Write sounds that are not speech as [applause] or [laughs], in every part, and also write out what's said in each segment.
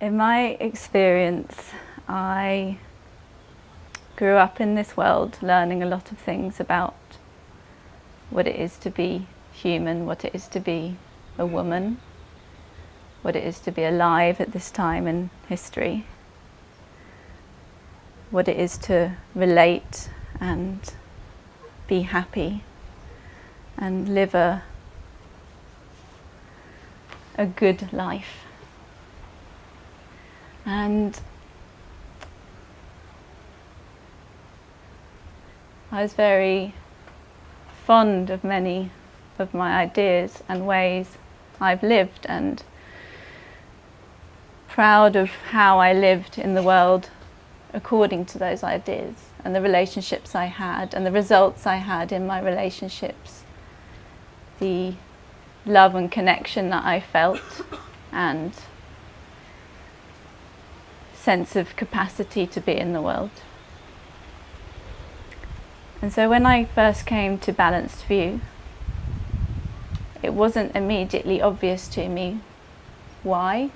In my experience, I grew up in this world learning a lot of things about what it is to be human, what it is to be a woman, what it is to be alive at this time in history, what it is to relate and be happy and live a, a good life. And I was very fond of many of my ideas and ways I've lived and proud of how I lived in the world according to those ideas and the relationships I had and the results I had in my relationships, the love and connection that I felt and sense of capacity to be in the world. And so when I first came to Balanced View, it wasn't immediately obvious to me why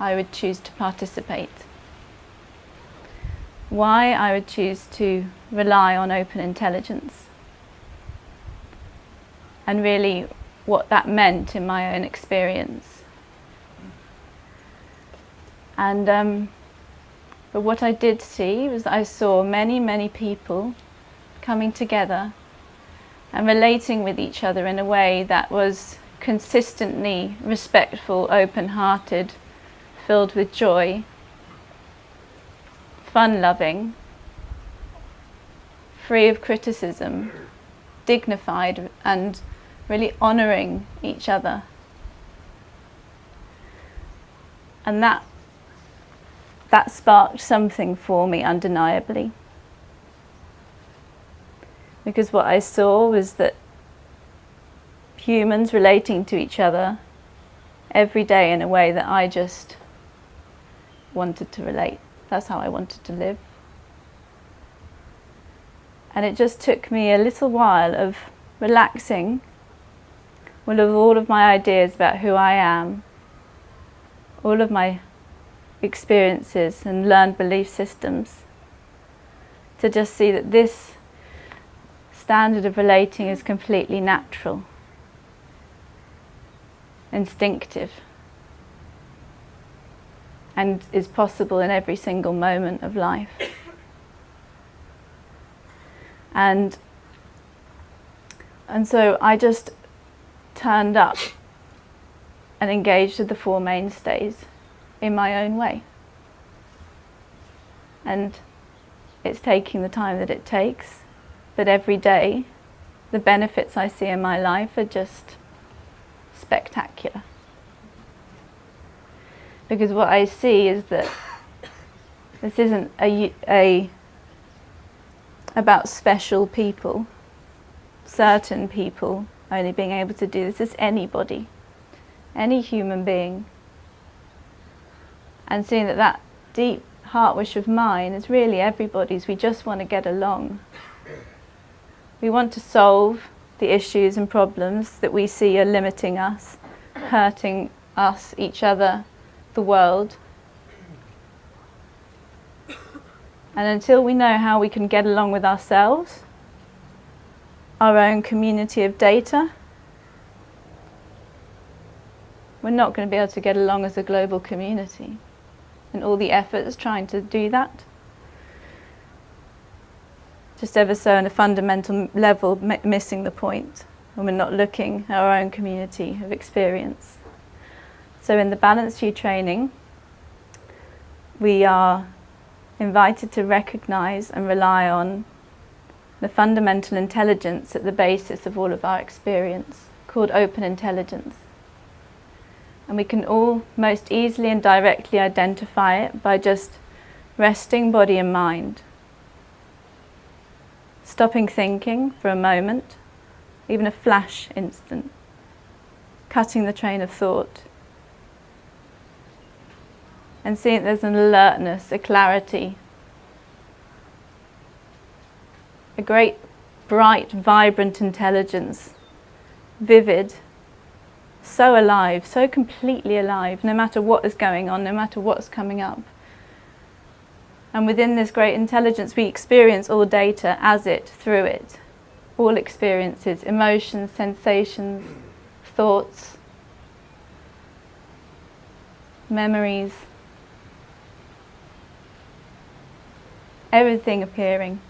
I would choose to participate. Why I would choose to rely on open intelligence. And really what that meant in my own experience. And um, but what I did see was I saw many, many people coming together and relating with each other in a way that was consistently respectful, open-hearted, filled with joy, fun-loving, free of criticism, dignified and really honouring each other. And that that sparked something for me undeniably. Because what I saw was that humans relating to each other every day in a way that I just wanted to relate. That's how I wanted to live. And it just took me a little while of relaxing of all of my ideas about who I am, all of my experiences and learned belief systems to just see that this standard of relating is completely natural, instinctive and is possible in every single moment of life. And, and so I just turned up and engaged with the Four Mainstays in my own way. And it's taking the time that it takes, but every day the benefits I see in my life are just spectacular. Because what I see is that this isn't a, a about special people, certain people only being able to do this. It's anybody, any human being and seeing that that deep heart wish of mine is really everybody's. We just want to get along. We want to solve the issues and problems that we see are limiting us, hurting us, each other, the world. And until we know how we can get along with ourselves, our own community of data, we're not going to be able to get along as a global community and all the efforts trying to do that. Just ever so on a fundamental level missing the point when we're not looking at our own community of experience. So in the Balanced View training, we are invited to recognize and rely on the fundamental intelligence at the basis of all of our experience, called open intelligence and we can all most easily and directly identify it by just resting body and mind. Stopping thinking for a moment, even a flash instant. Cutting the train of thought. And seeing there's an alertness, a clarity. A great, bright, vibrant intelligence. Vivid, so alive, so completely alive, no matter what is going on, no matter what's coming up. And within this great intelligence, we experience all data as it, through it. All experiences, emotions, sensations, thoughts, memories, everything appearing.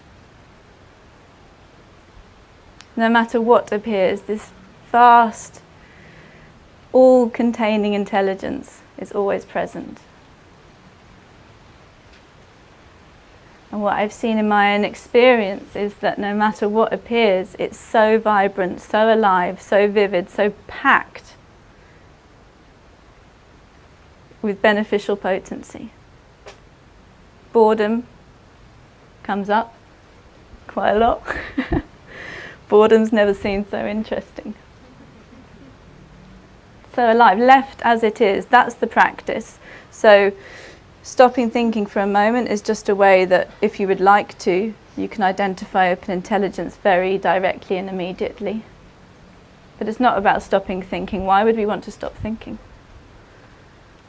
No matter what appears, this vast, all-containing intelligence is always present. And what I've seen in my own experience is that no matter what appears, it's so vibrant, so alive, so vivid, so packed with beneficial potency. Boredom comes up quite a lot. [laughs] Boredom's never seemed so interesting. So alive, left as it is, that's the practice. So stopping thinking for a moment is just a way that if you would like to, you can identify open intelligence very directly and immediately. But it's not about stopping thinking. Why would we want to stop thinking?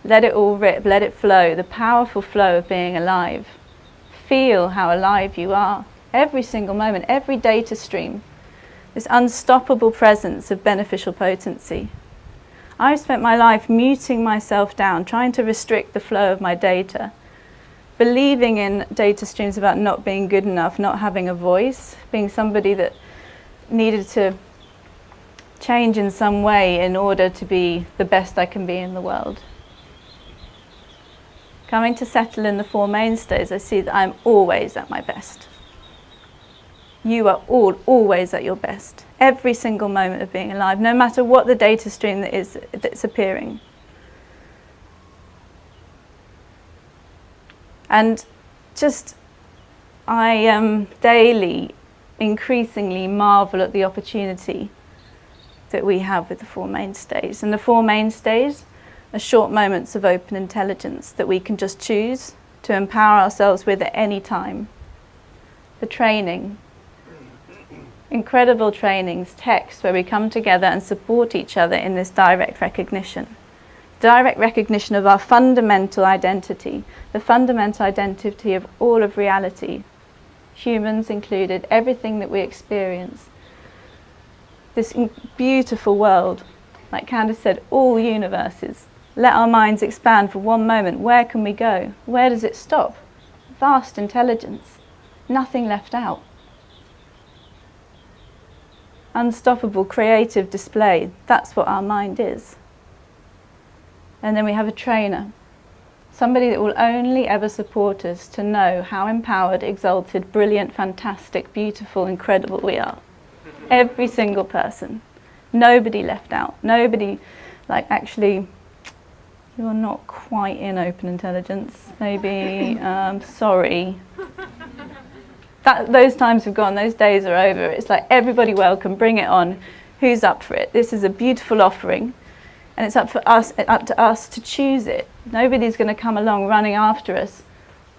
Let it all rip, let it flow, the powerful flow of being alive. Feel how alive you are. Every single moment, every data stream, this unstoppable presence of beneficial potency. I've spent my life muting myself down, trying to restrict the flow of my data, believing in data streams about not being good enough, not having a voice, being somebody that needed to change in some way in order to be the best I can be in the world. Coming to settle in the Four Mainstays, I see that I'm always at my best. You are all always at your best, every single moment of being alive, no matter what the data stream that is that's appearing. And just, I um, daily, increasingly marvel at the opportunity that we have with the Four Mainstays. And the Four Mainstays are short moments of open intelligence that we can just choose to empower ourselves with at any time. The training, incredible trainings, texts where we come together and support each other in this direct recognition. Direct recognition of our fundamental identity, the fundamental identity of all of reality, humans included, everything that we experience. This beautiful world, like Candice said, all universes, let our minds expand for one moment. Where can we go? Where does it stop? Vast intelligence. Nothing left out. Unstoppable creative display. That's what our mind is. And then we have a trainer. Somebody that will only ever support us to know how empowered, exalted, brilliant, fantastic, beautiful, incredible we are. Every single person. Nobody left out. Nobody like actually you're not quite in open intelligence. Maybe, um, sorry. That, those times have gone, those days are over. It's like everybody welcome, bring it on. Who's up for it? This is a beautiful offering and it's up for us, up to us to choose it. Nobody's going to come along running after us,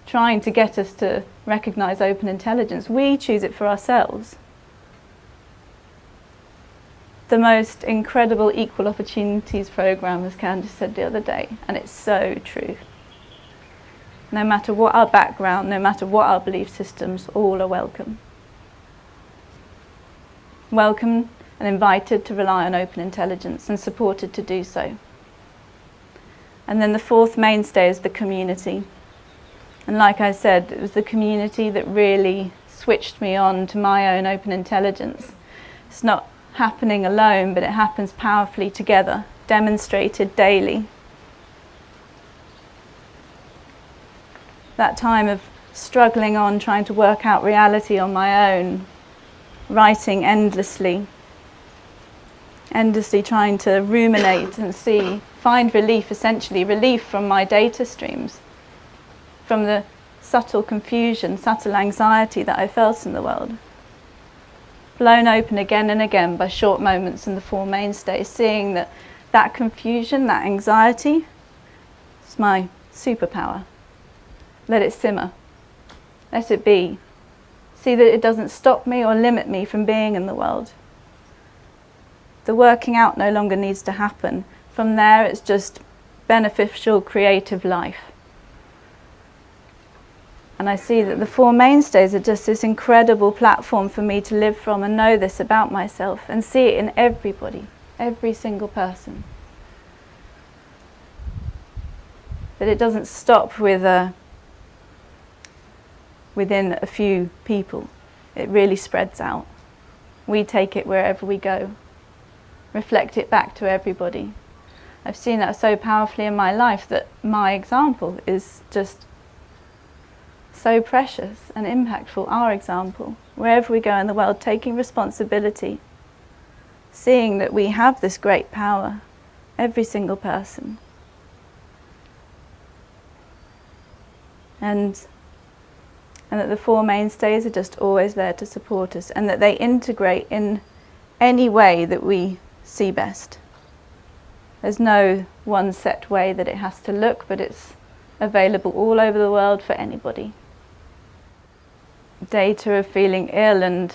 trying to get us to recognize open intelligence. We choose it for ourselves the most incredible equal opportunities program, as Candice said the other day, and it's so true. No matter what our background, no matter what our belief systems, all are welcome. Welcome and invited to rely on open intelligence and supported to do so. And then the fourth mainstay is the community. And like I said, it was the community that really switched me on to my own open intelligence. It's not happening alone, but it happens powerfully together, demonstrated daily. That time of struggling on, trying to work out reality on my own, writing endlessly, endlessly trying to ruminate and see, find relief essentially, relief from my data streams, from the subtle confusion, subtle anxiety that I felt in the world blown open again and again by short moments in the Four Mainstays, seeing that that confusion, that anxiety, is my superpower. Let it simmer. Let it be. See that it doesn't stop me or limit me from being in the world. The working out no longer needs to happen. From there it's just beneficial creative life. And I see that the Four Mainstays are just this incredible platform for me to live from and know this about myself and see it in everybody, every single person. That it doesn't stop with a, within a few people. It really spreads out. We take it wherever we go, reflect it back to everybody. I've seen that so powerfully in my life that my example is just so precious and impactful, our example, wherever we go in the world, taking responsibility, seeing that we have this great power, every single person. And, and that the Four Mainstays are just always there to support us and that they integrate in any way that we see best. There's no one set way that it has to look, but it's available all over the world for anybody data of feeling ill and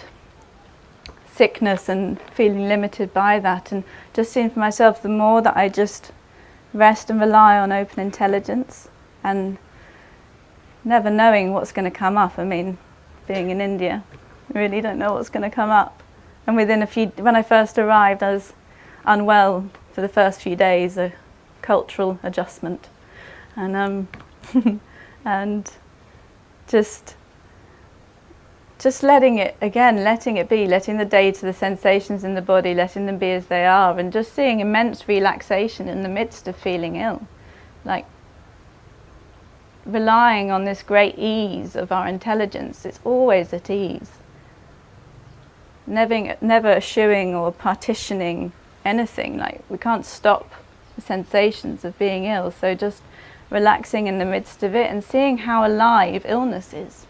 sickness and feeling limited by that and just seeing for myself the more that I just rest and rely on open intelligence and never knowing what's going to come up. I mean, being in India, I really don't know what's going to come up. And within a few, when I first arrived, I was unwell for the first few days, a cultural adjustment. And, um, [laughs] and just just letting it, again, letting it be, letting the data, the sensations in the body, letting them be as they are, and just seeing immense relaxation in the midst of feeling ill. Like relying on this great ease of our intelligence, it's always at ease. Never, never eschewing or partitioning anything, like we can't stop the sensations of being ill, so just relaxing in the midst of it and seeing how alive illness is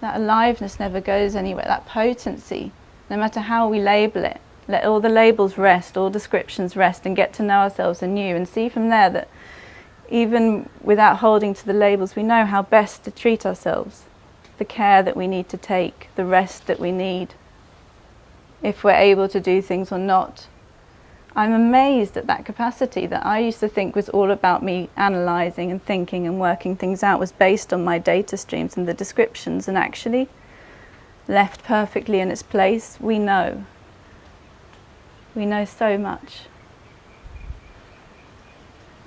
that aliveness never goes anywhere, that potency, no matter how we label it. Let all the labels rest, all descriptions rest and get to know ourselves anew and see from there that even without holding to the labels, we know how best to treat ourselves, the care that we need to take, the rest that we need, if we're able to do things or not, I'm amazed at that capacity that I used to think was all about me analysing and thinking and working things out was based on my data streams and the descriptions and actually left perfectly in its place, we know. We know so much.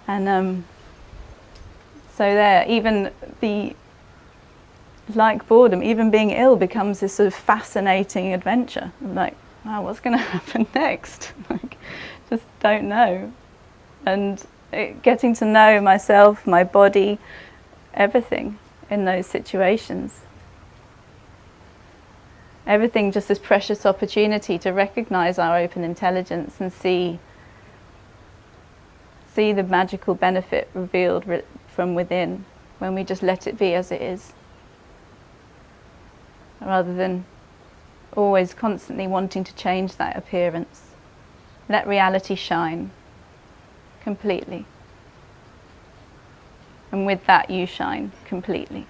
And um, so there, even the, like boredom, even being ill becomes this sort of fascinating adventure. Like, wow, what's going [laughs] to happen next? [laughs] like, just don't know. And it, getting to know myself, my body, everything in those situations. Everything just this precious opportunity to recognize our open intelligence and see see the magical benefit revealed re from within when we just let it be as it is rather than always constantly wanting to change that appearance. Let reality shine completely. And with that you shine completely.